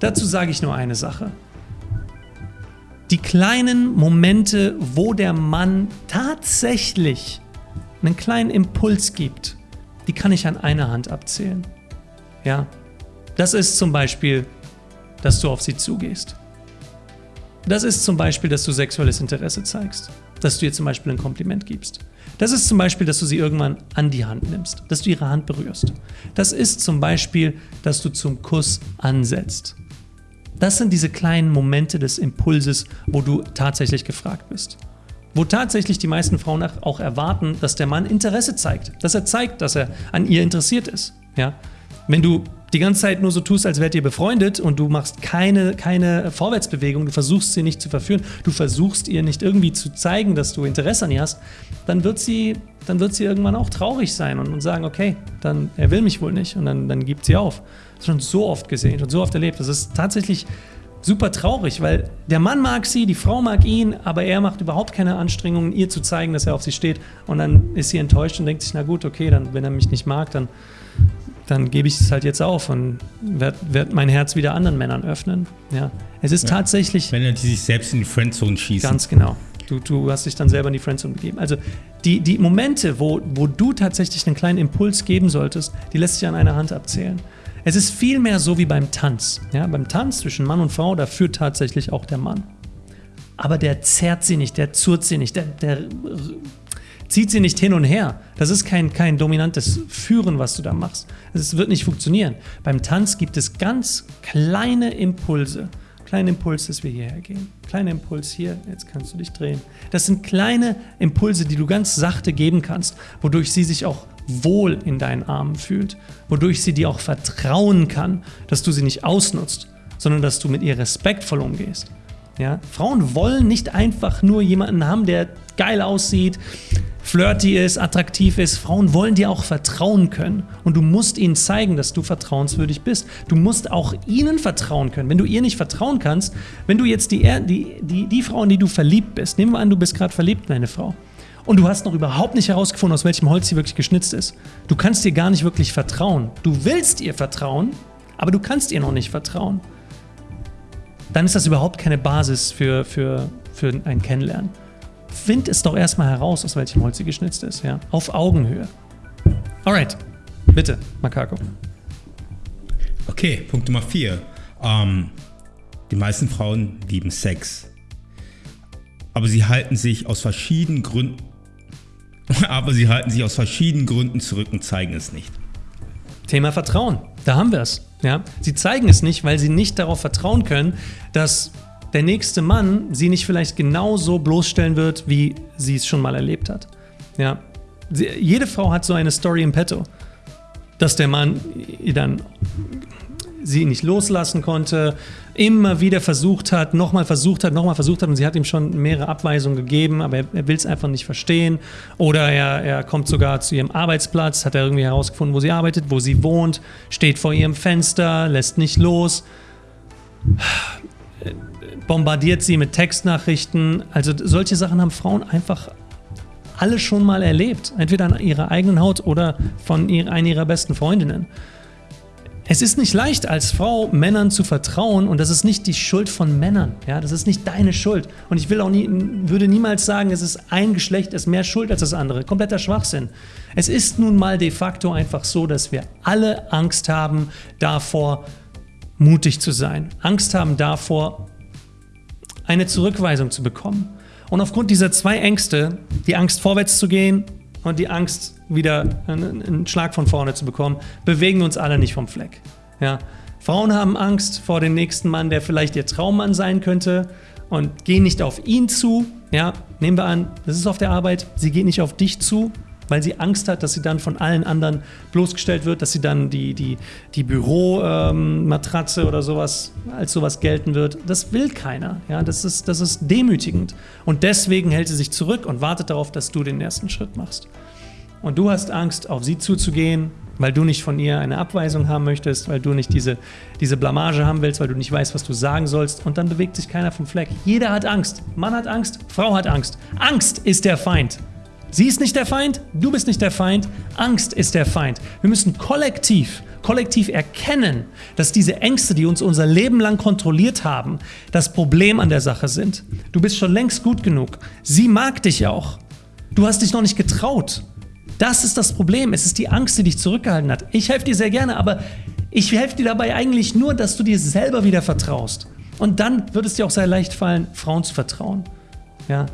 Dazu sage ich nur eine Sache. Die kleinen Momente, wo der Mann tatsächlich einen kleinen Impuls gibt, die kann ich an einer Hand abzählen. Ja, das ist zum Beispiel, dass du auf sie zugehst. Das ist zum Beispiel, dass du sexuelles Interesse zeigst. Dass du ihr zum Beispiel ein Kompliment gibst. Das ist zum Beispiel, dass du sie irgendwann an die Hand nimmst, dass du ihre Hand berührst. Das ist zum Beispiel, dass du zum Kuss ansetzt. Das sind diese kleinen Momente des Impulses, wo du tatsächlich gefragt bist. Wo tatsächlich die meisten Frauen auch erwarten, dass der Mann Interesse zeigt. Dass er zeigt, dass er an ihr interessiert ist. Ja? Wenn du die ganze Zeit nur so tust, als wärt ihr befreundet und du machst keine, keine Vorwärtsbewegung, du versuchst sie nicht zu verführen, du versuchst ihr nicht irgendwie zu zeigen, dass du Interesse an ihr hast, dann wird sie, dann wird sie irgendwann auch traurig sein und, und sagen, okay, dann er will mich wohl nicht und dann, dann gibt sie auf. Das ist schon so oft gesehen und so oft erlebt. Das ist tatsächlich super traurig, weil der Mann mag sie, die Frau mag ihn, aber er macht überhaupt keine Anstrengungen, ihr zu zeigen, dass er auf sie steht. Und dann ist sie enttäuscht und denkt sich, na gut, okay, dann, wenn er mich nicht mag, dann dann gebe ich es halt jetzt auf und werde werd mein Herz wieder anderen Männern öffnen. Ja. Es ist ja. tatsächlich. Wenn die sich selbst in die Friendzone schießen. Ganz genau. Du, du hast dich dann selber in die Friendzone begeben. Also die, die Momente, wo, wo du tatsächlich einen kleinen Impuls geben solltest, die lässt sich an einer Hand abzählen. Es ist vielmehr so wie beim Tanz. Ja, beim Tanz zwischen Mann und Frau, da führt tatsächlich auch der Mann. Aber der zerrt sie nicht, der zurrt sie nicht, der, der zieht sie nicht hin und her. Das ist kein, kein dominantes Führen, was du da machst. Es wird nicht funktionieren. Beim Tanz gibt es ganz kleine Impulse. Kleiner Impuls, dass wir hierher gehen. Kleiner Impuls hier, jetzt kannst du dich drehen. Das sind kleine Impulse, die du ganz sachte geben kannst, wodurch sie sich auch wohl in deinen Armen fühlt, wodurch sie dir auch vertrauen kann, dass du sie nicht ausnutzt, sondern dass du mit ihr respektvoll umgehst. Ja? Frauen wollen nicht einfach nur jemanden haben, der geil aussieht, flirty ist, attraktiv ist. Frauen wollen dir auch vertrauen können. Und du musst ihnen zeigen, dass du vertrauenswürdig bist. Du musst auch ihnen vertrauen können. Wenn du ihr nicht vertrauen kannst, wenn du jetzt die, die, die, die Frau, in die du verliebt bist, nehmen wir an, du bist gerade verliebt in eine Frau. Und du hast noch überhaupt nicht herausgefunden, aus welchem Holz sie wirklich geschnitzt ist. Du kannst ihr gar nicht wirklich vertrauen. Du willst ihr vertrauen, aber du kannst ihr noch nicht vertrauen. Dann ist das überhaupt keine Basis für, für, für ein Kennenlernen find es doch erstmal heraus, aus welchem Holz sie geschnitzt ist. Ja? Auf Augenhöhe. Alright, bitte, Makako. Okay, Punkt Nummer 4. Ähm, die meisten Frauen lieben Sex. aber sie halten sich aus verschiedenen Gründen aber sie halten sich aus verschiedenen Gründen zurück und zeigen es nicht. Thema Vertrauen, da haben wir es. Ja? Sie zeigen es nicht, weil sie nicht darauf vertrauen können, dass der nächste Mann sie nicht vielleicht genauso bloßstellen wird, wie sie es schon mal erlebt hat. Ja? Sie, jede Frau hat so eine Story im Petto, dass der Mann dann sie nicht loslassen konnte, immer wieder versucht hat, nochmal versucht hat, nochmal versucht hat und sie hat ihm schon mehrere Abweisungen gegeben, aber er, er will es einfach nicht verstehen. Oder er, er kommt sogar zu ihrem Arbeitsplatz, hat er irgendwie herausgefunden, wo sie arbeitet, wo sie wohnt, steht vor ihrem Fenster, lässt nicht los, bombardiert sie mit Textnachrichten. Also solche Sachen haben Frauen einfach alle schon mal erlebt, entweder an ihrer eigenen Haut oder von einer ihrer besten Freundinnen. Es ist nicht leicht, als Frau Männern zu vertrauen und das ist nicht die Schuld von Männern. Ja, das ist nicht deine Schuld. Und ich will auch nie, würde niemals sagen, es ist ein Geschlecht ist mehr Schuld als das andere. Kompletter Schwachsinn. Es ist nun mal de facto einfach so, dass wir alle Angst haben davor, mutig zu sein. Angst haben davor, eine Zurückweisung zu bekommen. Und aufgrund dieser zwei Ängste, die Angst vorwärts zu gehen und die Angst, wieder einen Schlag von vorne zu bekommen, bewegen wir uns alle nicht vom Fleck. Ja? Frauen haben Angst vor dem nächsten Mann, der vielleicht ihr Traummann sein könnte und gehen nicht auf ihn zu. Ja? Nehmen wir an, das ist auf der Arbeit, sie geht nicht auf dich zu, weil sie Angst hat, dass sie dann von allen anderen bloßgestellt wird, dass sie dann die, die, die Büromatratze ähm, oder sowas als sowas gelten wird. Das will keiner. Ja, das, ist, das ist demütigend. Und deswegen hält sie sich zurück und wartet darauf, dass du den ersten Schritt machst. Und du hast Angst, auf sie zuzugehen, weil du nicht von ihr eine Abweisung haben möchtest, weil du nicht diese, diese Blamage haben willst, weil du nicht weißt, was du sagen sollst. Und dann bewegt sich keiner vom Fleck. Jeder hat Angst. Mann hat Angst, Frau hat Angst. Angst ist der Feind. Sie ist nicht der Feind, du bist nicht der Feind, Angst ist der Feind. Wir müssen kollektiv, kollektiv erkennen, dass diese Ängste, die uns unser Leben lang kontrolliert haben, das Problem an der Sache sind. Du bist schon längst gut genug. Sie mag dich auch. Du hast dich noch nicht getraut. Das ist das Problem. Es ist die Angst, die dich zurückgehalten hat. Ich helfe dir sehr gerne, aber ich helfe dir dabei eigentlich nur, dass du dir selber wieder vertraust. Und dann wird es dir auch sehr leicht fallen, Frauen zu vertrauen. Ja,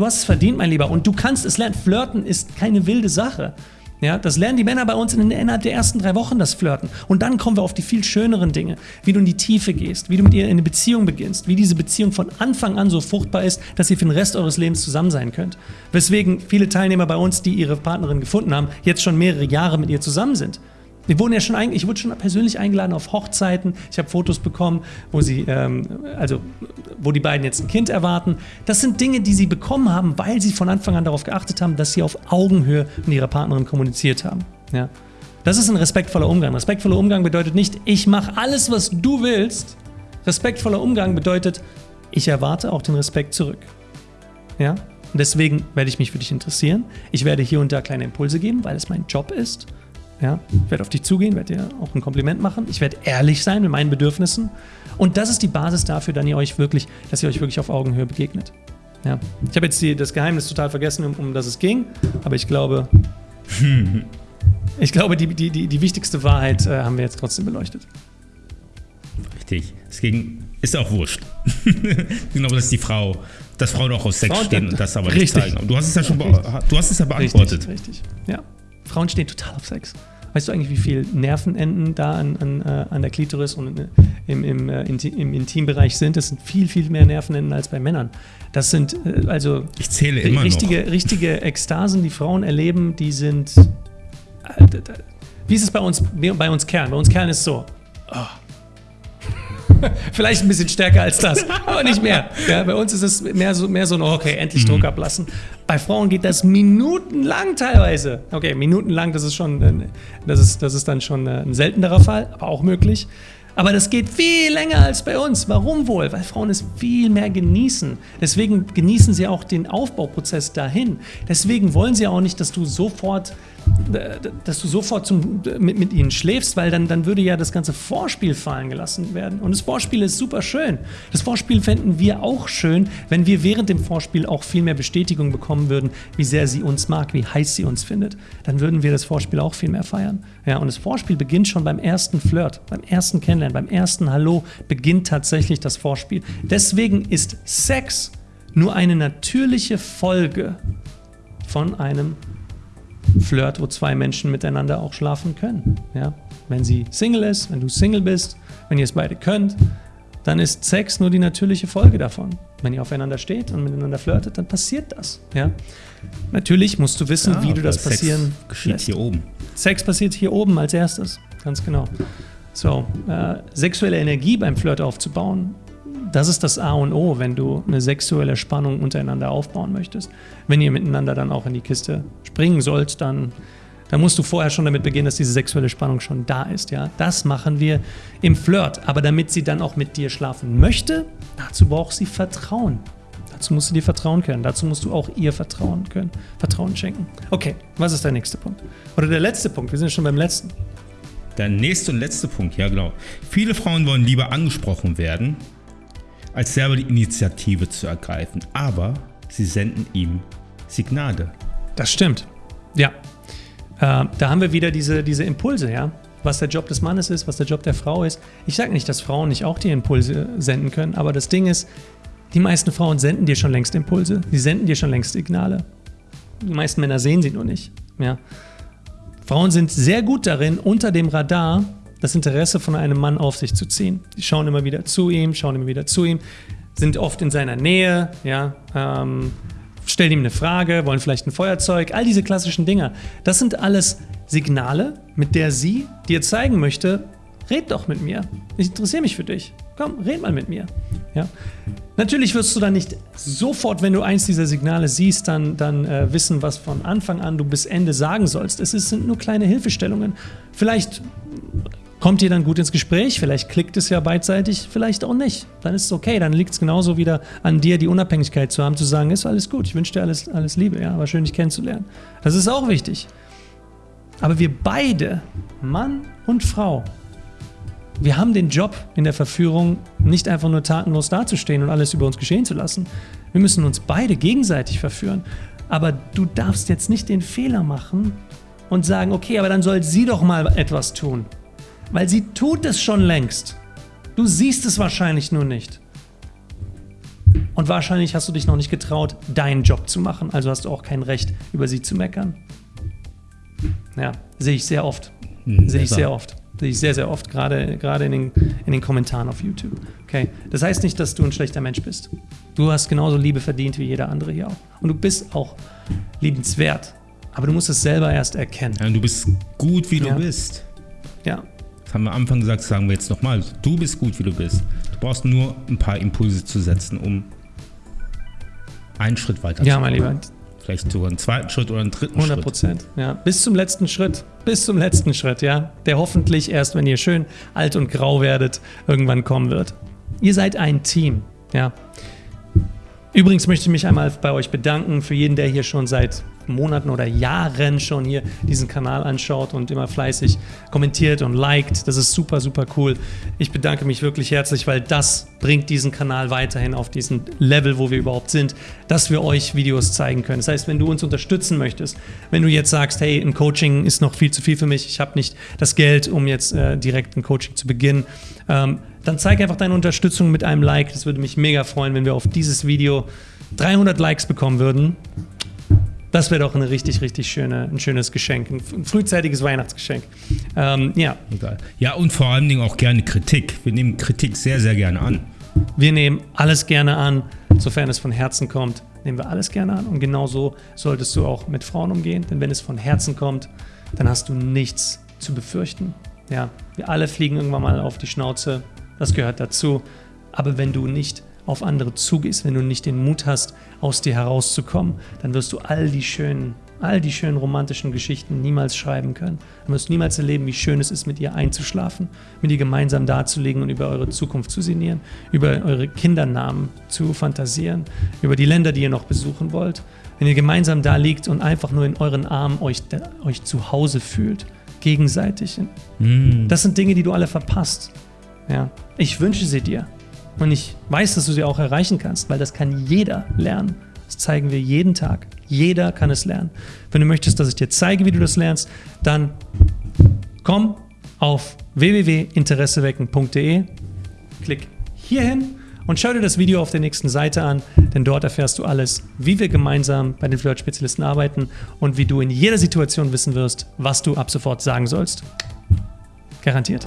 Du hast es verdient, mein Lieber. Und du kannst es lernen. Flirten ist keine wilde Sache. Ja, das lernen die Männer bei uns in, innerhalb der ersten drei Wochen, das Flirten. Und dann kommen wir auf die viel schöneren Dinge, wie du in die Tiefe gehst, wie du mit ihr in eine Beziehung beginnst, wie diese Beziehung von Anfang an so fruchtbar ist, dass ihr für den Rest eures Lebens zusammen sein könnt. Weswegen viele Teilnehmer bei uns, die ihre Partnerin gefunden haben, jetzt schon mehrere Jahre mit ihr zusammen sind. Wir wurden ja schon ich wurde schon persönlich eingeladen auf Hochzeiten. Ich habe Fotos bekommen, wo sie, ähm, also wo die beiden jetzt ein Kind erwarten. Das sind Dinge, die sie bekommen haben, weil sie von Anfang an darauf geachtet haben, dass sie auf Augenhöhe mit ihrer Partnerin kommuniziert haben. Ja. Das ist ein respektvoller Umgang. Respektvoller Umgang bedeutet nicht, ich mache alles, was du willst. Respektvoller Umgang bedeutet, ich erwarte auch den Respekt zurück. Ja? Und deswegen werde ich mich für dich interessieren. Ich werde hier und da kleine Impulse geben, weil es mein Job ist. Ja? Ich werde auf dich zugehen, werde dir auch ein Kompliment machen. Ich werde ehrlich sein mit meinen Bedürfnissen. Und das ist die Basis dafür, dann ihr euch wirklich, dass ihr euch wirklich auf Augenhöhe begegnet. Ja. Ich habe jetzt die, das Geheimnis total vergessen, um, um das es ging, aber ich glaube, ich glaube, die, die, die, die wichtigste Wahrheit äh, haben wir jetzt trotzdem beleuchtet. Richtig. Es ging, ist auch wurscht. ich glaube, dass die Frau, dass Frauen auch aus Sex Frauen, stehen und das aber richtig. nicht zeigen. Du hast es ja schon, du hast es ja beantwortet. Richtig, richtig. Ja. Frauen stehen total auf Sex. Weißt du eigentlich, wie viele Nervenenden da an, an, äh, an der Klitoris und äh, im, im, äh, im Intimbereich sind? Das sind viel, viel mehr Nervenenden als bei Männern. Das sind also ich zähle immer richtige, noch. richtige Ekstasen, die Frauen erleben, die sind. Wie ist es bei uns, bei uns Kerlen? Bei uns Kerlen ist es so. Oh, Vielleicht ein bisschen stärker als das, aber nicht mehr. Ja, bei uns ist es mehr so, mehr so ein, okay, endlich Druck mhm. ablassen. Bei Frauen geht das minutenlang teilweise. Okay, minutenlang, das ist schon, äh, das ist, das ist dann schon äh, ein seltenerer Fall, aber auch möglich. Aber das geht viel länger als bei uns. Warum wohl? Weil Frauen es viel mehr genießen. Deswegen genießen sie auch den Aufbauprozess dahin. Deswegen wollen sie auch nicht, dass du sofort dass du sofort zum, mit, mit ihnen schläfst, weil dann, dann würde ja das ganze Vorspiel fallen gelassen werden. Und das Vorspiel ist super schön. Das Vorspiel fänden wir auch schön, wenn wir während dem Vorspiel auch viel mehr Bestätigung bekommen würden, wie sehr sie uns mag, wie heiß sie uns findet. Dann würden wir das Vorspiel auch viel mehr feiern. Ja, und das Vorspiel beginnt schon beim ersten Flirt, beim ersten Kennenlernen, beim ersten Hallo beginnt tatsächlich das Vorspiel. Deswegen ist Sex nur eine natürliche Folge von einem Flirt, wo zwei Menschen miteinander auch schlafen können. Ja? Wenn sie Single ist, wenn du Single bist, wenn ihr es beide könnt, dann ist Sex nur die natürliche Folge davon. Wenn ihr aufeinander steht und miteinander flirtet, dann passiert das. Ja? Natürlich musst du wissen, Ja, wie du das Sex passieren geschieht lässt. hier oben. Sex passiert hier oben als erstes, ganz genau. So, äh, sexuelle Energie beim Flirt aufzubauen, das ist das A und O, wenn du eine sexuelle Spannung untereinander aufbauen möchtest. Wenn ihr miteinander dann auch in die Kiste springen sollt, dann, dann musst du vorher schon damit beginnen, dass diese sexuelle Spannung schon da ist. Ja? Das machen wir im Flirt. Aber damit sie dann auch mit dir schlafen möchte, dazu braucht sie Vertrauen. Dazu musst du dir vertrauen können. Dazu musst du auch ihr vertrauen können. Vertrauen schenken. Okay, was ist der nächste Punkt? Oder der letzte Punkt? Wir sind schon beim letzten. Der nächste und letzte Punkt, ja genau. Viele Frauen wollen lieber angesprochen werden, als selber die Initiative zu ergreifen. Aber sie senden ihm Signale. Das stimmt. Ja. Äh, da haben wir wieder diese, diese Impulse, ja. Was der Job des Mannes ist, was der Job der Frau ist. Ich sage nicht, dass Frauen nicht auch die Impulse senden können, aber das Ding ist, die meisten Frauen senden dir schon längst Impulse. Die senden dir schon längst Signale. Die meisten Männer sehen sie nur nicht. Ja. Frauen sind sehr gut darin, unter dem Radar das Interesse von einem Mann auf sich zu ziehen. Die schauen immer wieder zu ihm, schauen immer wieder zu ihm, sind oft in seiner Nähe, ja, ähm, stellen ihm eine Frage, wollen vielleicht ein Feuerzeug, all diese klassischen Dinge. Das sind alles Signale, mit der sie dir zeigen möchte, red doch mit mir. Ich interessiere mich für dich. Komm, red mal mit mir. Ja. Natürlich wirst du dann nicht sofort, wenn du eins dieser Signale siehst, dann, dann äh, wissen, was von Anfang an du bis Ende sagen sollst. Es ist, sind nur kleine Hilfestellungen. Vielleicht kommt ihr dann gut ins Gespräch, vielleicht klickt es ja beidseitig, vielleicht auch nicht. Dann ist es okay, dann liegt es genauso wieder an dir, die Unabhängigkeit zu haben, zu sagen, ist alles gut, ich wünsche dir alles, alles Liebe, ja, war schön, dich kennenzulernen. Das ist auch wichtig. Aber wir beide, Mann und Frau, wir haben den Job in der Verführung, nicht einfach nur tatenlos dazustehen und alles über uns geschehen zu lassen. Wir müssen uns beide gegenseitig verführen. Aber du darfst jetzt nicht den Fehler machen und sagen, okay, aber dann soll sie doch mal etwas tun. Weil sie tut es schon längst. Du siehst es wahrscheinlich nur nicht. Und wahrscheinlich hast du dich noch nicht getraut, deinen Job zu machen. Also hast du auch kein Recht, über sie zu meckern. Ja, sehe ich sehr oft. Hm, Sehe ich sehr oft. Sehe ich sehr, sehr oft, gerade, gerade in, den, in den Kommentaren auf YouTube. Okay. Das heißt nicht, dass du ein schlechter Mensch bist. Du hast genauso Liebe verdient wie jeder andere hier auch. Und du bist auch liebenswert. Aber du musst es selber erst erkennen. Ja, du bist gut, wie du Ja. bist. Ja. Das haben wir am Anfang gesagt, sagen wir jetzt nochmal. Du bist gut, wie du bist. Du brauchst nur ein paar Impulse zu setzen, um einen Schritt weiter Ja, zu mein kommen. Lieber. Vielleicht sogar einen zweiten Schritt oder einen dritten 100 Schritt. Prozent. Ja. Bis zum letzten Schritt. Bis zum letzten Schritt, ja. Der hoffentlich erst, wenn ihr schön alt und grau werdet, irgendwann kommen wird. Ihr seid ein Team, ja. Übrigens möchte ich mich einmal bei euch bedanken für jeden, der hier schon seit Monaten oder Jahren schon hier diesen Kanal anschaut und immer fleißig kommentiert und liked. Das ist super, super cool. Ich bedanke mich wirklich herzlich, weil das bringt diesen Kanal weiterhin auf diesen Level, wo wir überhaupt sind, dass wir euch Videos zeigen können. Das heißt, wenn du uns unterstützen möchtest, wenn du jetzt sagst, hey, ein Coaching ist noch viel zu viel für mich, ich habe nicht das Geld, um jetzt äh, direkt ein Coaching zu beginnen, ähm, dann zeig einfach deine Unterstützung mit einem Like. Das würde mich mega freuen, wenn wir auf dieses Video 300 Likes bekommen würden. Das wäre doch eine richtig, richtig schöne, ein schönes Geschenk, ein frühzeitiges Weihnachtsgeschenk. Ähm, ja, Egal. Ja, und vor allen Dingen auch gerne Kritik. Wir nehmen Kritik sehr, sehr gerne an. wir nehmen alles gerne an, sofern es von Herzen kommt, nehmen wir alles gerne an. Und genau so solltest du auch mit Frauen umgehen, denn wenn es von Herzen kommt, dann hast du nichts zu befürchten. Ja, wir alle fliegen irgendwann mal auf die Schnauze, das gehört dazu. Aber wenn du nicht auf andere zugehst, wenn du nicht den Mut hast, aus dir herauszukommen, dann wirst du all die schönen, all die schönen romantischen Geschichten niemals schreiben können. Dann wirst du niemals erleben, wie schön es ist, mit ihr einzuschlafen, mit ihr gemeinsam dazulegen und über eure Zukunft zu sinnieren, über eure Kindernamen zu fantasieren, über die Länder, die ihr noch besuchen wollt. Wenn ihr gemeinsam da liegt und einfach nur in euren Armen euch, euch zu Hause fühlt, gegenseitig. Das sind Dinge, die du alle verpasst. Ja. Ich wünsche sie dir. Und ich weiß, dass du sie auch erreichen kannst, weil das kann jeder lernen. Das zeigen wir jeden Tag. Jeder kann es lernen. Wenn du möchtest, dass ich dir zeige, wie du das lernst, dann komm auf www.interessewecken.de, klick hierhin Und schau dir das Video auf der nächsten Seite an, denn dort erfährst du alles, wie wir gemeinsam bei den Flirt-Spezialisten arbeiten und wie du in jeder Situation wissen wirst, was du ab sofort sagen sollst. Garantiert.